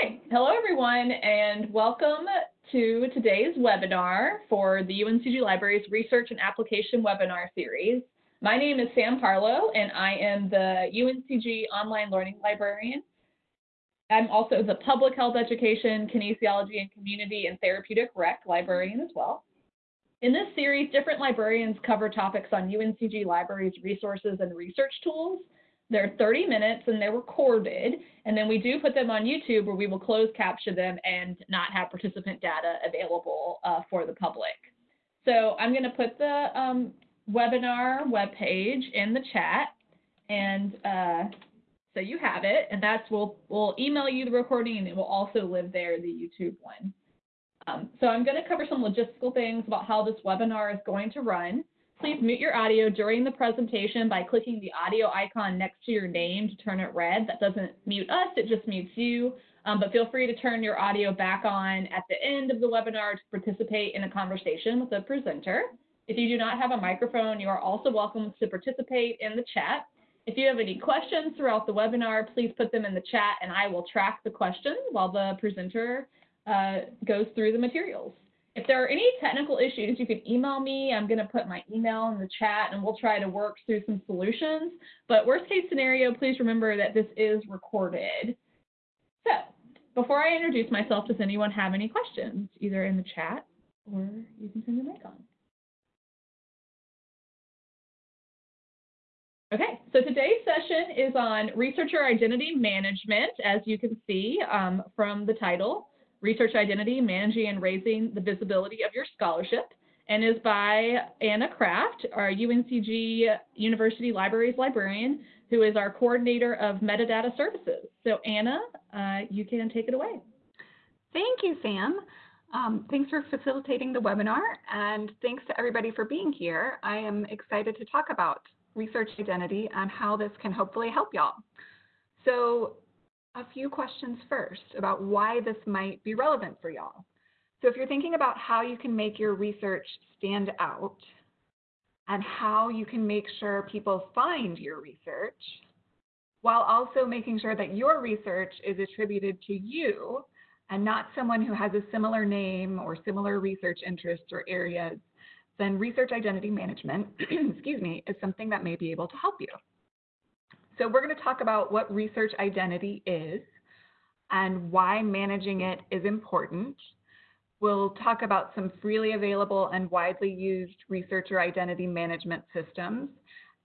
Okay, hello everyone and welcome to today's webinar for the UNCG Libraries Research and Application webinar series. My name is Sam Harlow and I am the UNCG Online Learning Librarian. I'm also the Public Health Education, Kinesiology and Community and Therapeutic Rec Librarian as well. In this series, different librarians cover topics on UNCG Libraries resources and research tools they're 30 minutes and they're recorded. And then we do put them on YouTube where we will close capture them and not have participant data available uh, for the public. So I'm going to put the um, webinar webpage in the chat. And uh, so you have it. And that's, we'll, we'll email you the recording and it will also live there, the YouTube one. Um, so I'm going to cover some logistical things about how this webinar is going to run. Please mute your audio during the presentation by clicking the audio icon next to your name to turn it red. That doesn't mute us, it just mutes you. Um, but feel free to turn your audio back on at the end of the webinar to participate in a conversation with the presenter. If you do not have a microphone, you are also welcome to participate in the chat. If you have any questions throughout the webinar, please put them in the chat and I will track the questions while the presenter uh, goes through the materials. If there are any technical issues, you can email me. I'm going to put my email in the chat and we'll try to work through some solutions. But worst case scenario, please remember that this is recorded. So before I introduce myself, does anyone have any questions, either in the chat or you can turn your mic on? Okay, so today's session is on researcher identity management, as you can see um, from the title. Research Identity, Managing and Raising the Visibility of Your Scholarship, and is by Anna Craft, our UNCG University Libraries librarian, who is our coordinator of metadata services. So Anna, uh, you can take it away. Thank you, Sam. Um, thanks for facilitating the webinar, and thanks to everybody for being here. I am excited to talk about research identity and how this can hopefully help y'all. So a few questions first about why this might be relevant for y'all. So if you're thinking about how you can make your research stand out and how you can make sure people find your research, while also making sure that your research is attributed to you and not someone who has a similar name or similar research interests or areas, then research identity management, excuse me, is something that may be able to help you. So we're going to talk about what research identity is and why managing it is important. We'll talk about some freely available and widely used researcher identity management systems.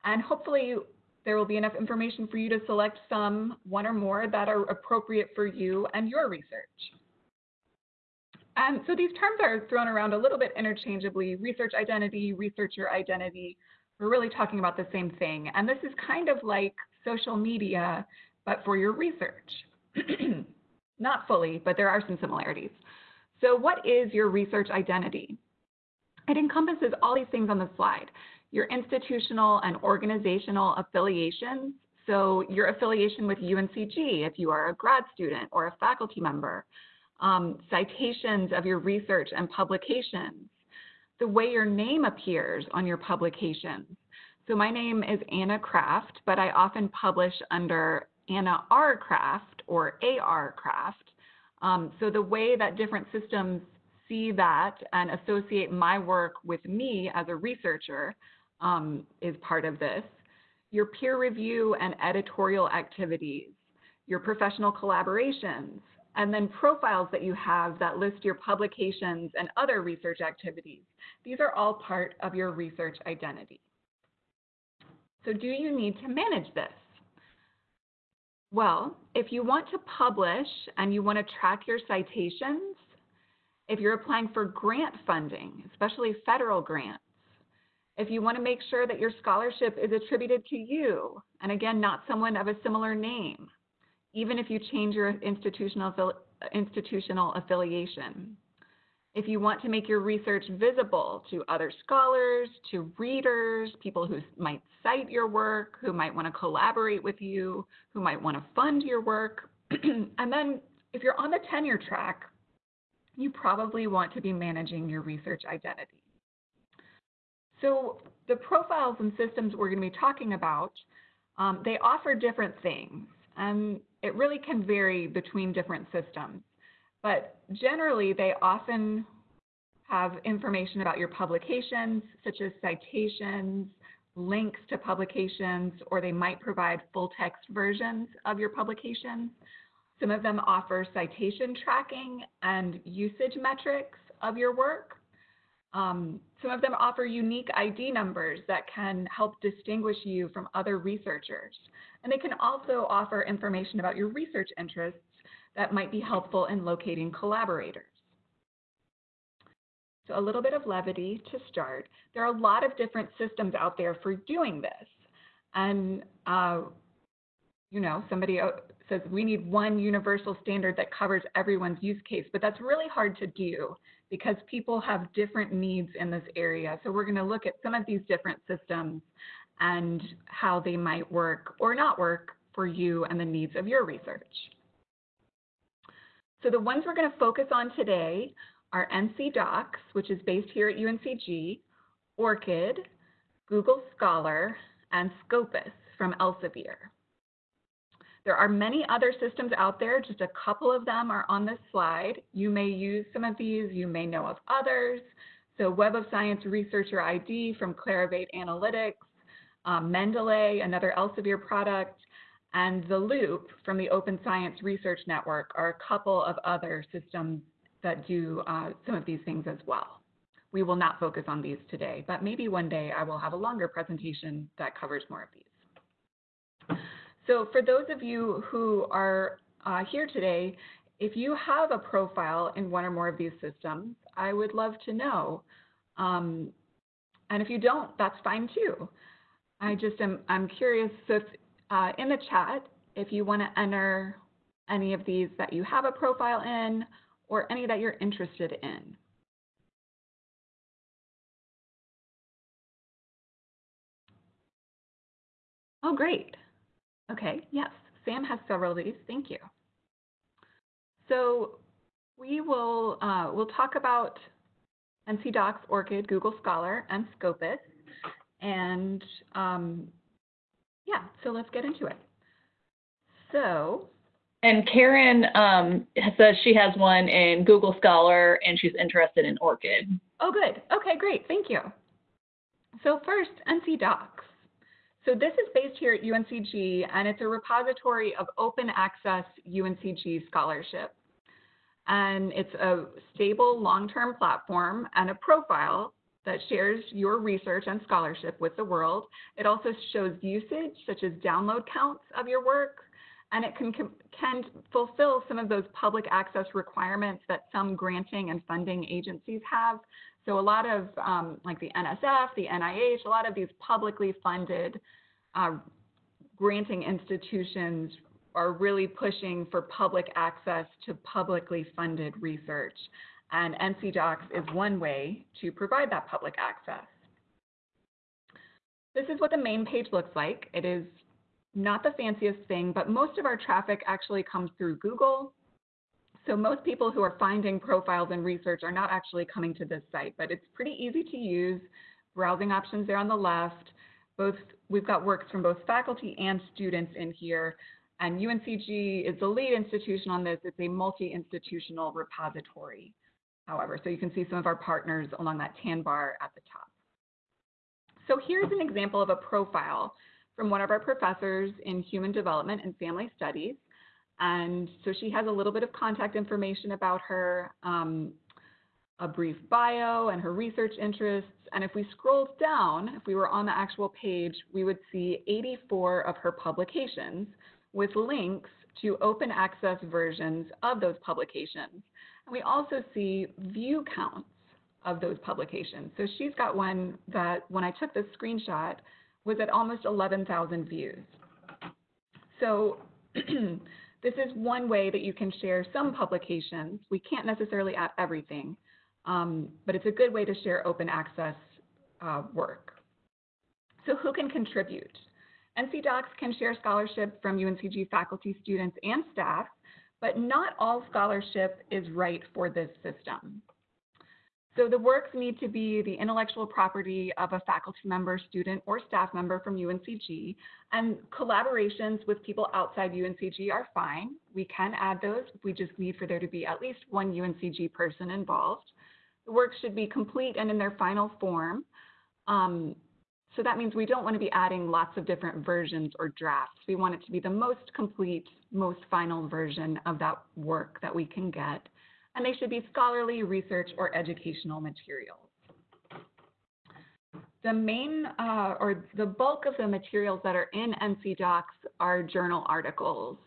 And hopefully there will be enough information for you to select some, one or more, that are appropriate for you and your research. And so these terms are thrown around a little bit interchangeably, research identity, researcher identity. We're really talking about the same thing. And this is kind of like social media, but for your research. Not fully, but there are some similarities. So what is your research identity? It encompasses all these things on the slide. Your institutional and organizational affiliations, so your affiliation with UNCG if you are a grad student or a faculty member, um, citations of your research and publications, the way your name appears on your publications, so my name is Anna Craft, but I often publish under Anna R. Craft or AR Craft. Um, so the way that different systems see that and associate my work with me as a researcher um, is part of this. Your peer review and editorial activities, your professional collaborations, and then profiles that you have that list your publications and other research activities. These are all part of your research identity. So do you need to manage this? Well, if you want to publish and you want to track your citations, if you're applying for grant funding, especially federal grants, if you want to make sure that your scholarship is attributed to you, and again, not someone of a similar name, even if you change your institutional, institutional affiliation, if you want to make your research visible to other scholars, to readers, people who might cite your work, who might want to collaborate with you, who might want to fund your work. and then if you're on the tenure track, you probably want to be managing your research identity. So the profiles and systems we're going to be talking about, um, they offer different things. And it really can vary between different systems. But generally, they often have information about your publications, such as citations, links to publications, or they might provide full text versions of your publications. Some of them offer citation tracking and usage metrics of your work. Um, some of them offer unique ID numbers that can help distinguish you from other researchers. And they can also offer information about your research interests that might be helpful in locating collaborators. So a little bit of levity to start. There are a lot of different systems out there for doing this. And, uh, you know, somebody says we need one universal standard that covers everyone's use case, but that's really hard to do because people have different needs in this area. So we're going to look at some of these different systems and how they might work or not work for you and the needs of your research. So the ones we're going to focus on today are NC DOCKS, which is based here at UNCG, ORCID, Google Scholar, and Scopus from Elsevier. There are many other systems out there, just a couple of them are on this slide. You may use some of these, you may know of others. So Web of Science Researcher ID from Clarivate Analytics, um, Mendeley, another Elsevier product, and The Loop from the Open Science Research Network are a couple of other systems that do uh, some of these things as well. We will not focus on these today, but maybe one day I will have a longer presentation that covers more of these. So for those of you who are uh, here today, if you have a profile in one or more of these systems, I would love to know. Um, and if you don't, that's fine too. I just am I'm curious if uh, in the chat, if you want to enter any of these that you have a profile in or any that you're interested in. Oh, great. Okay, yes, Sam has several of these. Thank you. So we will uh, we'll talk about NC DOCKS, ORCID, Google Scholar, and Scopus. And um, yeah, so let's get into it. So. And Karen um, says she has one in Google Scholar and she's interested in ORCID. Oh, good. Okay, great. Thank you. So first, NC DOCKS. So this is based here at UNCG, and it's a repository of open access UNCG scholarship. And it's a stable long-term platform and a profile that shares your research and scholarship with the world. It also shows usage, such as download counts of your work, and it can, can fulfill some of those public access requirements that some granting and funding agencies have. So a lot of um, like the NSF, the NIH, a lot of these publicly funded uh, granting institutions are really pushing for public access to publicly funded research. And NC DOCKS is one way to provide that public access. This is what the main page looks like. It is not the fanciest thing, but most of our traffic actually comes through Google. So most people who are finding profiles and research are not actually coming to this site, but it's pretty easy to use. Browsing options there on the left. Both we've got works from both faculty and students in here. And UNCG is the lead institution on this. It's a multi-institutional repository, however. So you can see some of our partners along that tan bar at the top. So here's an example of a profile from one of our professors in human development and family studies. And so she has a little bit of contact information about her, um, a brief bio and her research interests. And if we scrolled down, if we were on the actual page, we would see 84 of her publications with links to open access versions of those publications. We also see view counts of those publications. So she's got one that when I took this screenshot was at almost 11,000 views. So this is one way that you can share some publications. We can't necessarily add everything, um, but it's a good way to share open access uh, work. So who can contribute? NC DOCKS can share scholarship from UNCG faculty, students, and staff, but not all scholarship is right for this system. So the works need to be the intellectual property of a faculty member, student, or staff member from UNCG, and collaborations with people outside UNCG are fine. We can add those. We just need for there to be at least one UNCG person involved. The works should be complete and in their final form. Um, so that means we don't want to be adding lots of different versions or drafts. We want it to be the most complete, most final version of that work that we can get. And they should be scholarly, research, or educational materials. The main uh, or the bulk of the materials that are in NC DOCKS are journal articles.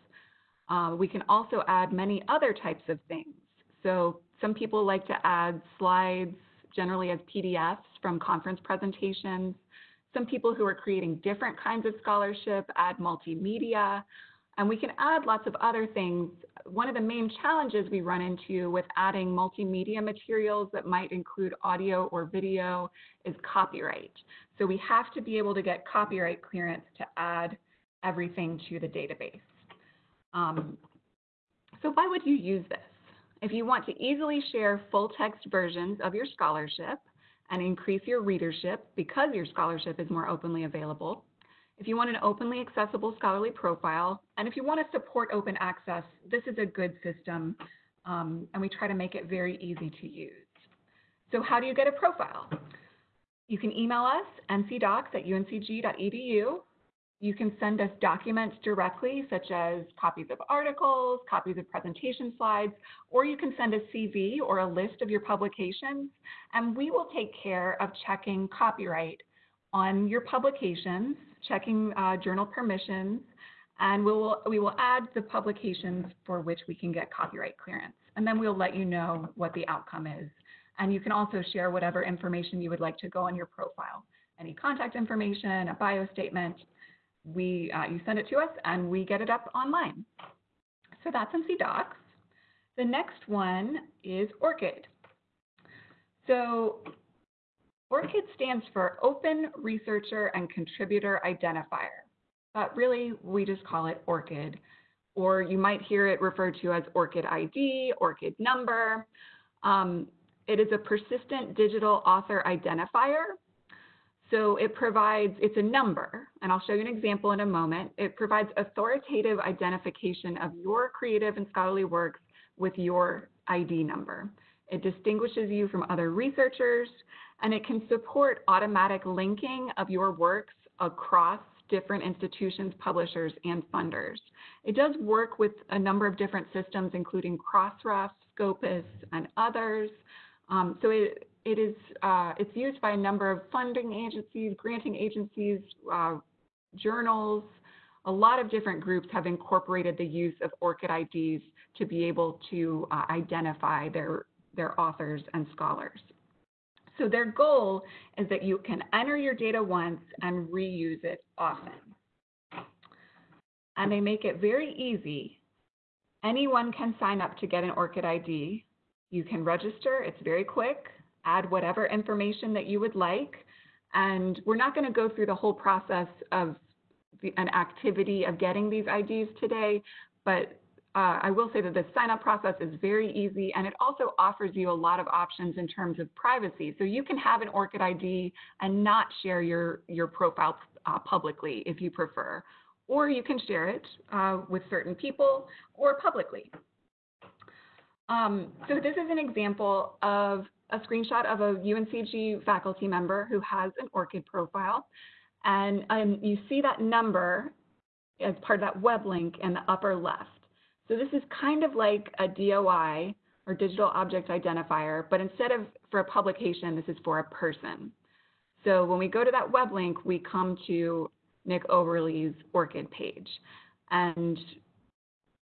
Uh, we can also add many other types of things. So some people like to add slides, generally as PDFs from conference presentations. Some people who are creating different kinds of scholarship add multimedia, and we can add lots of other things. One of the main challenges we run into with adding multimedia materials that might include audio or video is copyright. So we have to be able to get copyright clearance to add everything to the database. Um, so why would you use this? If you want to easily share full text versions of your scholarship and increase your readership because your scholarship is more openly available, if you want an openly accessible scholarly profile, and if you want to support open access, this is a good system, um, and we try to make it very easy to use. So how do you get a profile? You can email us, ncdocs at uncg.edu. You can send us documents directly, such as copies of articles, copies of presentation slides, or you can send a CV or a list of your publications, and we will take care of checking copyright on your publications, checking uh, journal permissions, and we will, we will add the publications for which we can get copyright clearance. And then we'll let you know what the outcome is. And you can also share whatever information you would like to go on your profile. Any contact information, a bio statement, we, uh, you send it to us and we get it up online. So that's NC DOCKS. The next one is ORCID. So ORCID stands for Open Researcher and Contributor Identifier. But really, we just call it ORCID. Or you might hear it referred to as ORCID ID, ORCID number. Um, it is a persistent digital author identifier. So it provides, it's a number, and I'll show you an example in a moment. It provides authoritative identification of your creative and scholarly works with your ID number. It distinguishes you from other researchers, and it can support automatic linking of your works across different institutions, publishers, and funders. It does work with a number of different systems, including Crossref, Scopus, and others. Um, so it, it is, uh, it's used by a number of funding agencies, granting agencies, uh, journals. A lot of different groups have incorporated the use of ORCID IDs to be able to uh, identify their, their authors and scholars. So their goal is that you can enter your data once and reuse it often. And they make it very easy. Anyone can sign up to get an ORCID ID. You can register, it's very quick, add whatever information that you would like. And we're not going to go through the whole process of the, an activity of getting these IDs today, but uh, I will say that the sign up process is very easy and it also offers you a lot of options in terms of privacy. So you can have an ORCID ID and not share your, your profile uh, publicly if you prefer, or you can share it uh, with certain people or publicly. Um, so this is an example of a screenshot of a UNCG faculty member who has an ORCID profile. And um, you see that number as part of that web link in the upper left. So this is kind of like a DOI or digital object identifier, but instead of for a publication, this is for a person. So when we go to that web link, we come to Nick Oberlies' ORCID page. And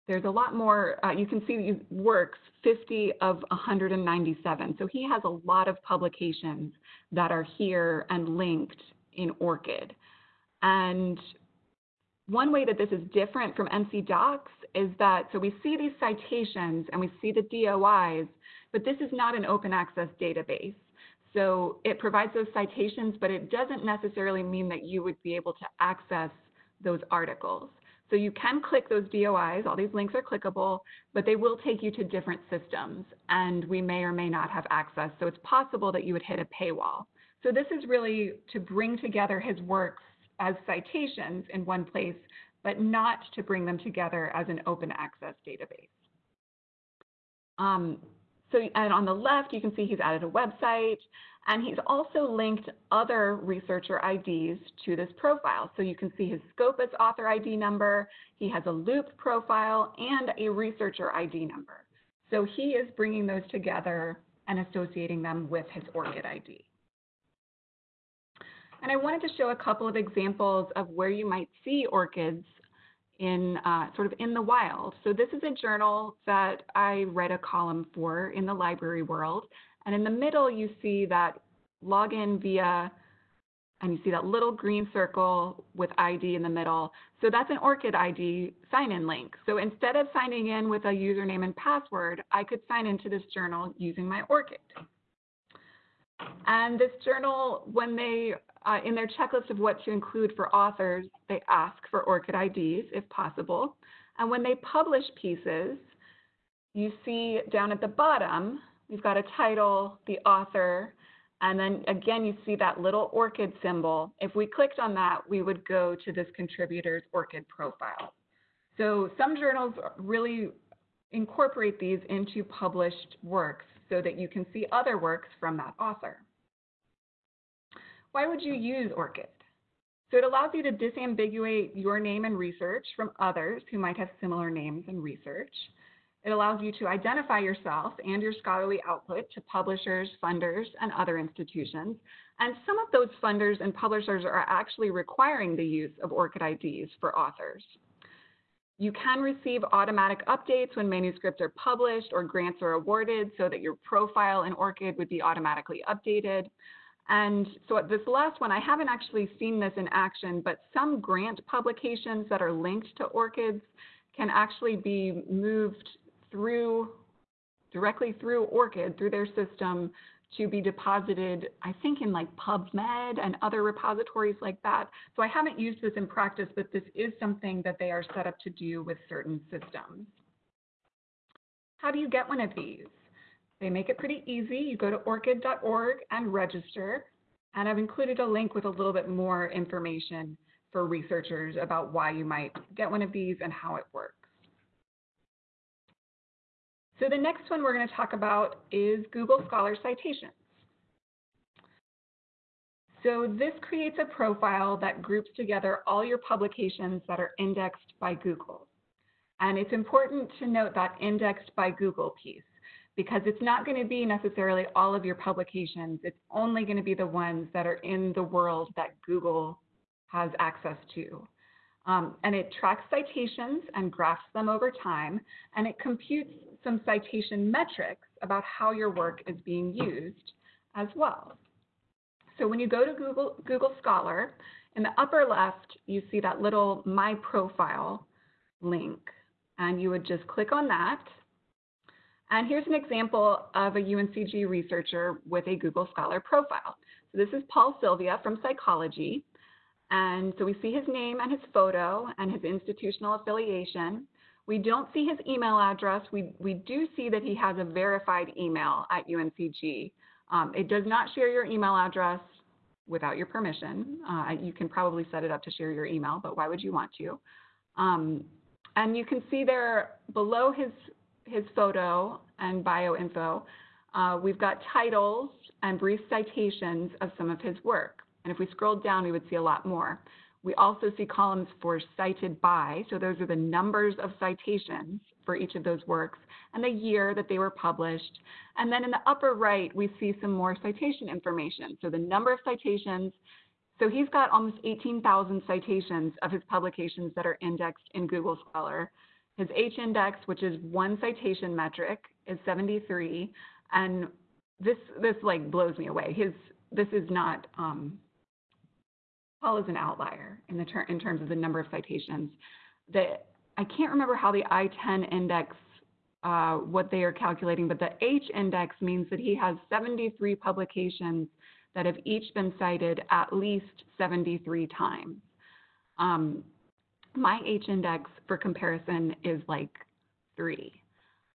there's a lot more, uh, you can see these works, 50 of 197. So he has a lot of publications that are here and linked in ORCID. And one way that this is different from NC DOCKS is that, so we see these citations and we see the DOIs, but this is not an open access database. So it provides those citations, but it doesn't necessarily mean that you would be able to access those articles. So you can click those DOIs, all these links are clickable, but they will take you to different systems and we may or may not have access. So it's possible that you would hit a paywall. So this is really to bring together his works as citations in one place, but not to bring them together as an open access database. Um, so, and on the left, you can see he's added a website, and he's also linked other researcher IDs to this profile. So you can see his Scopus author ID number, he has a loop profile, and a researcher ID number. So he is bringing those together and associating them with his ORCID ID. And I wanted to show a couple of examples of where you might see ORCIDs in uh, sort of in the wild. So this is a journal that I read a column for in the library world. And in the middle, you see that login via, and you see that little green circle with ID in the middle. So that's an ORCID ID sign-in link. So instead of signing in with a username and password, I could sign into this journal using my ORCID. And this journal, when they uh, in their checklist of what to include for authors, they ask for ORCID IDs if possible. And when they publish pieces, you see down at the bottom, we've got a title, the author, and then again, you see that little ORCID symbol. If we clicked on that, we would go to this contributor's ORCID profile. So some journals really incorporate these into published works so that you can see other works from that author. Why would you use ORCID? So it allows you to disambiguate your name and research from others who might have similar names and research. It allows you to identify yourself and your scholarly output to publishers, funders, and other institutions. And some of those funders and publishers are actually requiring the use of ORCID IDs for authors. You can receive automatic updates when manuscripts are published or grants are awarded so that your profile in ORCID would be automatically updated. And so at this last one, I haven't actually seen this in action, but some grant publications that are linked to ORCIDs can actually be moved through, directly through ORCID, through their system to be deposited, I think in like PubMed and other repositories like that. So I haven't used this in practice, but this is something that they are set up to do with certain systems. How do you get one of these? They make it pretty easy. You go to orcid.org and register. And I've included a link with a little bit more information for researchers about why you might get one of these and how it works. So the next one we're going to talk about is Google Scholar Citations. So this creates a profile that groups together all your publications that are indexed by Google. And it's important to note that indexed by Google piece because it's not going to be necessarily all of your publications. It's only going to be the ones that are in the world that Google has access to. Um, and it tracks citations and graphs them over time, and it computes some citation metrics about how your work is being used as well. So when you go to Google, Google Scholar, in the upper left, you see that little My Profile link, and you would just click on that, and here's an example of a UNCG researcher with a Google Scholar profile. So this is Paul Silvia from Psychology. And so we see his name and his photo and his institutional affiliation. We don't see his email address. We, we do see that he has a verified email at UNCG. Um, it does not share your email address without your permission. Uh, you can probably set it up to share your email, but why would you want to? Um, and you can see there below his his photo and bio info, uh, we've got titles and brief citations of some of his work. And if we scroll down, we would see a lot more. We also see columns for cited by, so those are the numbers of citations for each of those works and the year that they were published. And then in the upper right, we see some more citation information. So the number of citations. So he's got almost 18,000 citations of his publications that are indexed in Google Scholar. His H index, which is one citation metric, is 73, and this this like blows me away. His this is not um, Paul is an outlier in the ter- in terms of the number of citations. The I can't remember how the I10 index uh, what they are calculating, but the H index means that he has 73 publications that have each been cited at least 73 times. Um, My H index for comparison is like three.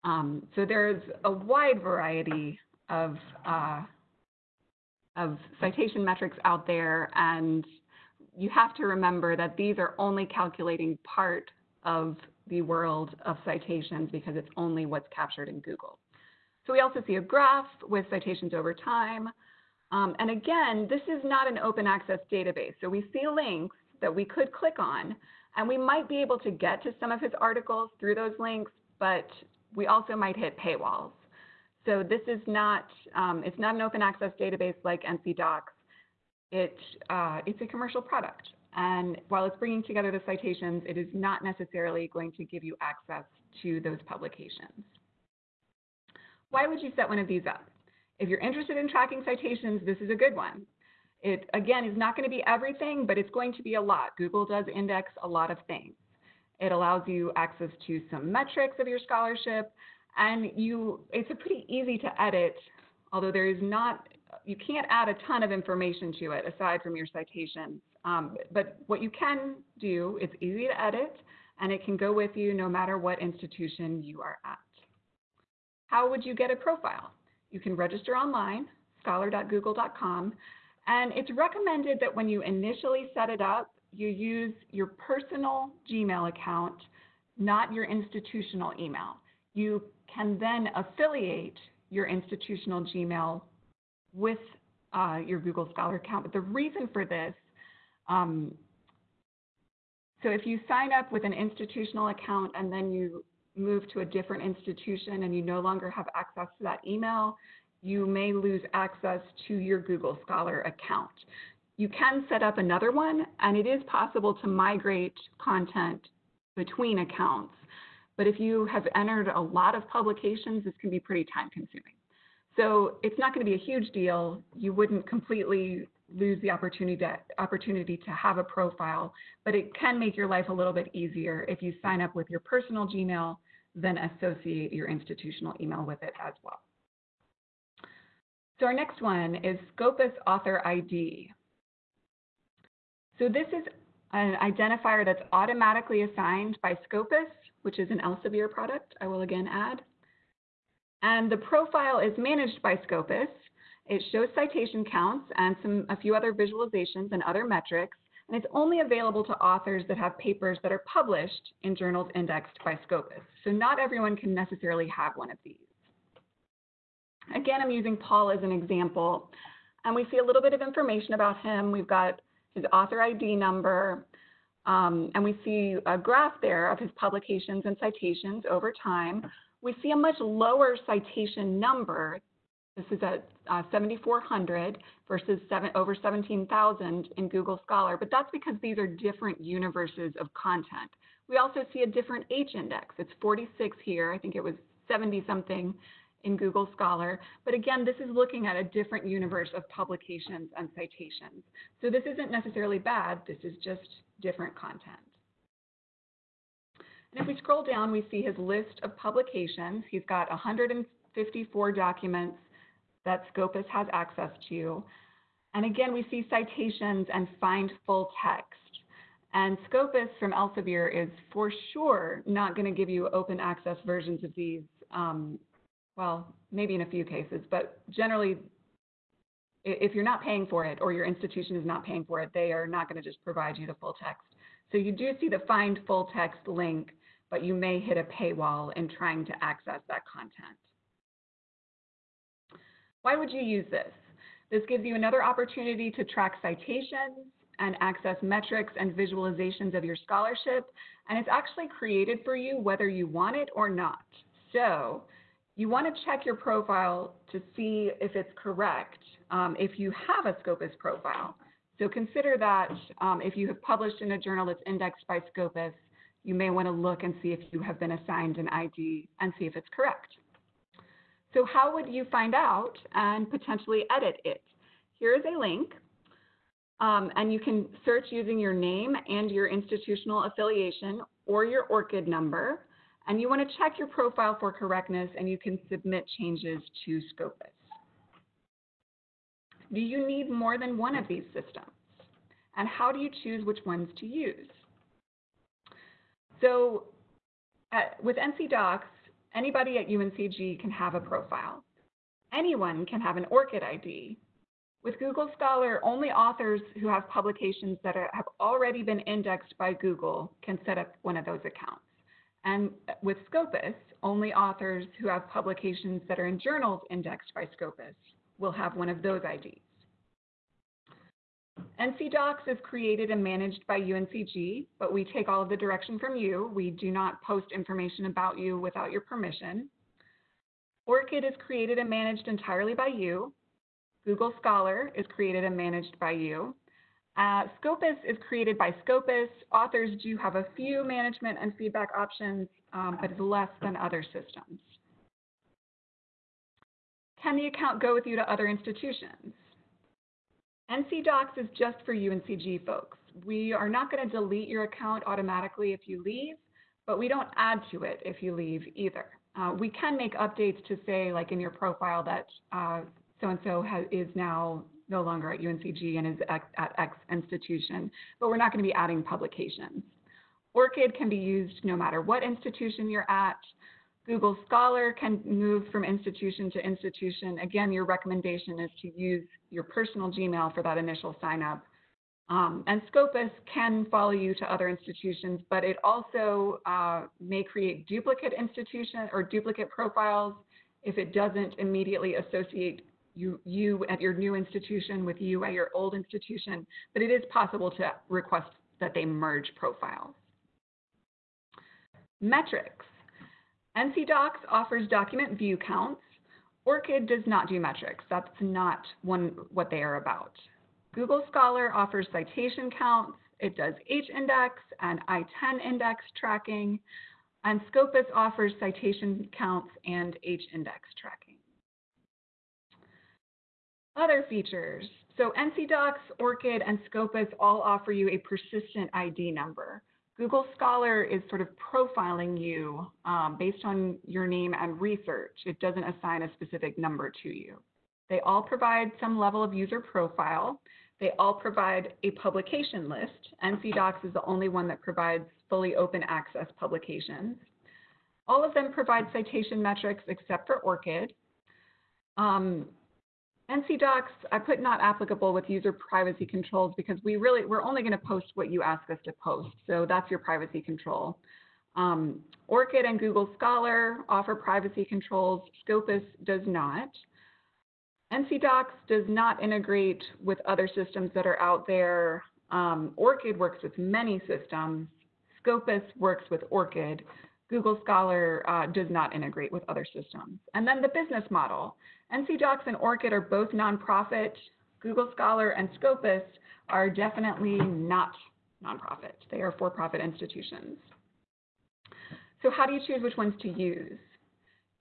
Um, so there's a wide variety of, uh, of citation metrics out there, and you have to remember that these are only calculating part of the world of citations because it's only what's captured in Google. So we also see a graph with citations over time. Um, and again, this is not an open access database. So we see links that we could click on, and we might be able to get to some of his articles through those links, but we also might hit paywalls. So this is not, um, it's not an open access database like NC DOCKS. It, uh, it's a commercial product. And while it's bringing together the citations, it is not necessarily going to give you access to those publications. Why would you set one of these up? If you're interested in tracking citations, this is a good one. It, again, is not going to be everything, but it's going to be a lot. Google does index a lot of things. It allows you access to some metrics of your scholarship, and you, it's a pretty easy to edit, although there is not, you can't add a ton of information to it aside from your citations. Um, but what you can do, it's easy to edit, and it can go with you no matter what institution you are at. How would you get a profile? You can register online, scholar.google.com, and it's recommended that when you initially set it up, you use your personal Gmail account, not your institutional email. You can then affiliate your institutional Gmail with uh, your Google Scholar account. But the reason for this, um, so if you sign up with an institutional account and then you move to a different institution and you no longer have access to that email, you may lose access to your Google Scholar account. You can set up another one, and it is possible to migrate content between accounts. But if you have entered a lot of publications, this can be pretty time consuming. So it's not going to be a huge deal. You wouldn't completely lose the opportunity to, opportunity to have a profile, but it can make your life a little bit easier if you sign up with your personal Gmail, then associate your institutional email with it as well. So our next one is Scopus Author ID. So this is an identifier that's automatically assigned by Scopus, which is an Elsevier product, I will again add. And the profile is managed by Scopus. It shows citation counts and some, a few other visualizations and other metrics, and it's only available to authors that have papers that are published in journals indexed by Scopus. So not everyone can necessarily have one of these. Again, I'm using Paul as an example, and we see a little bit of information about him. We've got his author ID number, um, and we see a graph there of his publications and citations over time. We see a much lower citation number. This is at uh, 7,400 versus seven, over 17,000 in Google Scholar, but that's because these are different universes of content. We also see a different H index. It's 46 here. I think it was 70 something in Google Scholar. But again, this is looking at a different universe of publications and citations. So this isn't necessarily bad, this is just different content. And if we scroll down, we see his list of publications. He's got 154 documents that Scopus has access to. And again, we see citations and find full text. And Scopus from Elsevier is for sure not going to give you open access versions of these um, well, maybe in a few cases, but generally, if you're not paying for it or your institution is not paying for it, they are not going to just provide you the full text. So you do see the find full text link, but you may hit a paywall in trying to access that content. Why would you use this? This gives you another opportunity to track citations and access metrics and visualizations of your scholarship, and it's actually created for you whether you want it or not. So you want to check your profile to see if it's correct um, if you have a Scopus profile. So consider that um, if you have published in a journal that's indexed by Scopus, you may want to look and see if you have been assigned an ID and see if it's correct. So how would you find out and potentially edit it? Here is a link, um, and you can search using your name and your institutional affiliation or your ORCID number and you want to check your profile for correctness and you can submit changes to Scopus. Do you need more than one of these systems? And how do you choose which ones to use? so at, with NC DOCKS, anybody at UNCG can have a profile. Anyone can have an ORCID ID. With Google Scholar, only authors who have publications that are, have already been indexed by Google can set up one of those accounts. And with Scopus, only authors who have publications that are in journals indexed by Scopus will have one of those IDs. NC DOCKS is created and managed by UNCG, but we take all of the direction from you. We do not post information about you without your permission. ORCID is created and managed entirely by you. Google Scholar is created and managed by you. Uh, Scopus is created by Scopus. Authors do have a few management and feedback options, um, but it's less than other systems. Can the account go with you to other institutions? NC DOCKS is just for UNCG folks. We are not going to delete your account automatically if you leave, but we don't add to it if you leave either. Uh, we can make updates to say, like in your profile, that uh, so-and-so is now no longer at UNCG and is at, X institution, but we're not going to be adding publications. ORCID can be used no matter what institution you're at. Google Scholar can move from institution to institution. Again, your recommendation is to use your personal Gmail for that initial sign up. Um, and Scopus can follow you to other institutions, but it also uh, may create duplicate institution or duplicate profiles if it doesn't immediately associate you, you at your new institution with you at your old institution, but it is possible to request that they merge profiles. Metrics. NC DOCKS offers document view counts. ORCID does not do metrics. That's not one, what they are about. Google Scholar offers citation counts. It does H-index and I-10 index tracking. And Scopus offers citation counts and H-index tracking. Other features. So NC DOCKS, ORCID, and Scopus all offer you a persistent ID number. Google Scholar is sort of profiling you um, based on your name and research. It doesn't assign a specific number to you. They all provide some level of user profile. They all provide a publication list. NC DOCKS is the only one that provides fully open access publications. All of them provide citation metrics except for ORCID. Um, NC DOCKS, I put not applicable with user privacy controls because we really, we're only going to post what you ask us to post. So that's your privacy control. Um, ORCID and Google Scholar offer privacy controls. Scopus does not. NC DOCKS does not integrate with other systems that are out there. Um, ORCID works with many systems. Scopus works with ORCID. Google Scholar uh, does not integrate with other systems. And then the business model. NC DOCKS and ORCID are both nonprofit. Google Scholar and Scopus are definitely not nonprofit. They are for-profit institutions. So how do you choose which ones to use?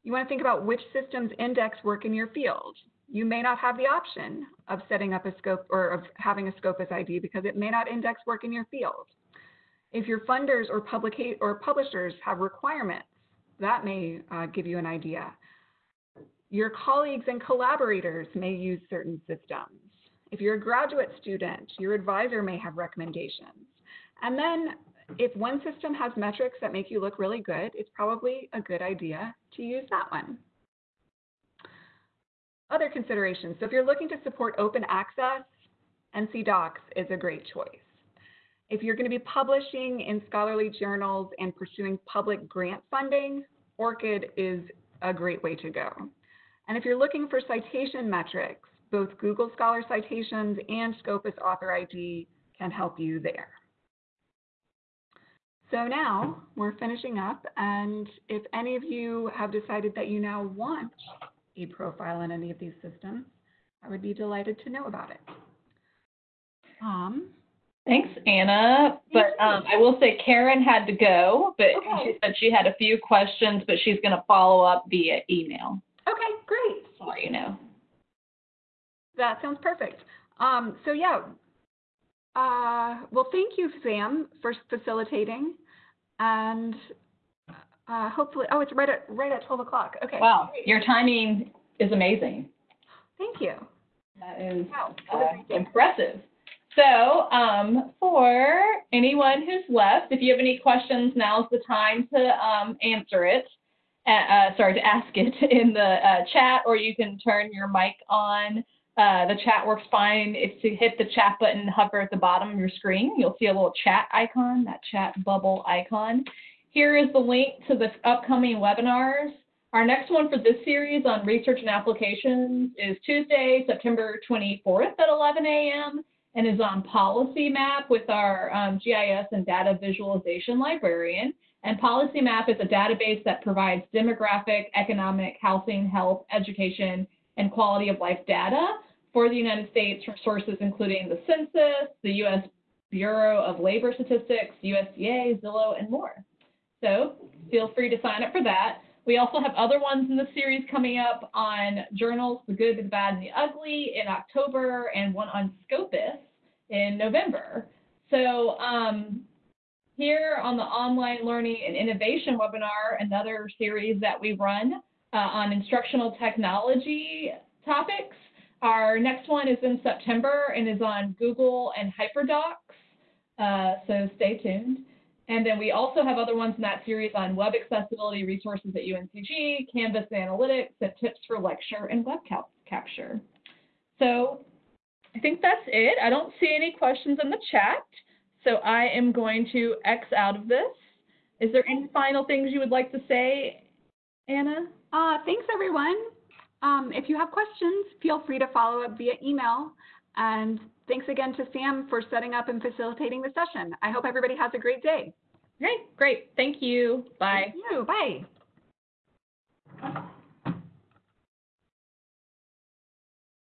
You want to think about which systems index work in your field. You may not have the option of setting up a scope or of having a Scopus ID because it may not index work in your field. If your funders or, or publishers have requirements, that may uh, give you an idea. Your colleagues and collaborators may use certain systems. If you're a graduate student, your advisor may have recommendations. And then if one system has metrics that make you look really good, it's probably a good idea to use that one. Other considerations. So if you're looking to support open access, NC DOCKS is a great choice. If you're going to be publishing in scholarly journals and pursuing public grant funding, ORCID is a great way to go. And if you're looking for citation metrics, both Google Scholar Citations and Scopus Author ID can help you there. So now we're finishing up, and if any of you have decided that you now want a profile in any of these systems, I would be delighted to know about it. Um, Thanks, Anna. But um, I will say Karen had to go, but okay. she said she had a few questions, but she's going to follow up via email. Okay, great. So you know. That sounds perfect. Um, so yeah, uh, well, thank you, Sam, for facilitating, and uh, hopefully, oh, it's right at right at 12 o'clock. Okay. Wow, great. your timing is amazing. Thank you. That is wow. uh, impressive. So um, for anyone who's left, if you have any questions, now's the time to um, answer it. Uh, uh, sorry, to ask it in the uh, chat, or you can turn your mic on. Uh, the chat works fine. If you hit the chat button, hover at the bottom of your screen, you'll see a little chat icon, that chat bubble icon. Here is the link to the upcoming webinars. Our next one for this series on research and applications is Tuesday, September 24th at 11 a.m and is on Policy Map with our um, GIS and data visualization librarian. And Policy Map is a database that provides demographic, economic, housing, health, education, and quality of life data for the United States from sources including the Census, the U.S. Bureau of Labor Statistics, USDA, Zillow, and more. So feel free to sign up for that. We also have other ones in the series coming up on journals, The Good, The Bad, and The Ugly in October, and one on Scopus in November. So um, here on the Online Learning and Innovation webinar, another series that we run uh, on instructional technology topics. Our next one is in September and is on Google and HyperDocs, uh, so stay tuned. And then we also have other ones in that series on web accessibility resources at UNCG, Canvas analytics, and tips for lecture and web cap capture. So I think that's it. I don't see any questions in the chat, so I am going to X out of this. Is there any final things you would like to say, Anna? Uh, thanks, everyone. Um, if you have questions, feel free to follow up via email. And thanks again to Sam for setting up and facilitating the session. I hope everybody has a great day. Great, great. Thank you. Bye. Thank you. Bye.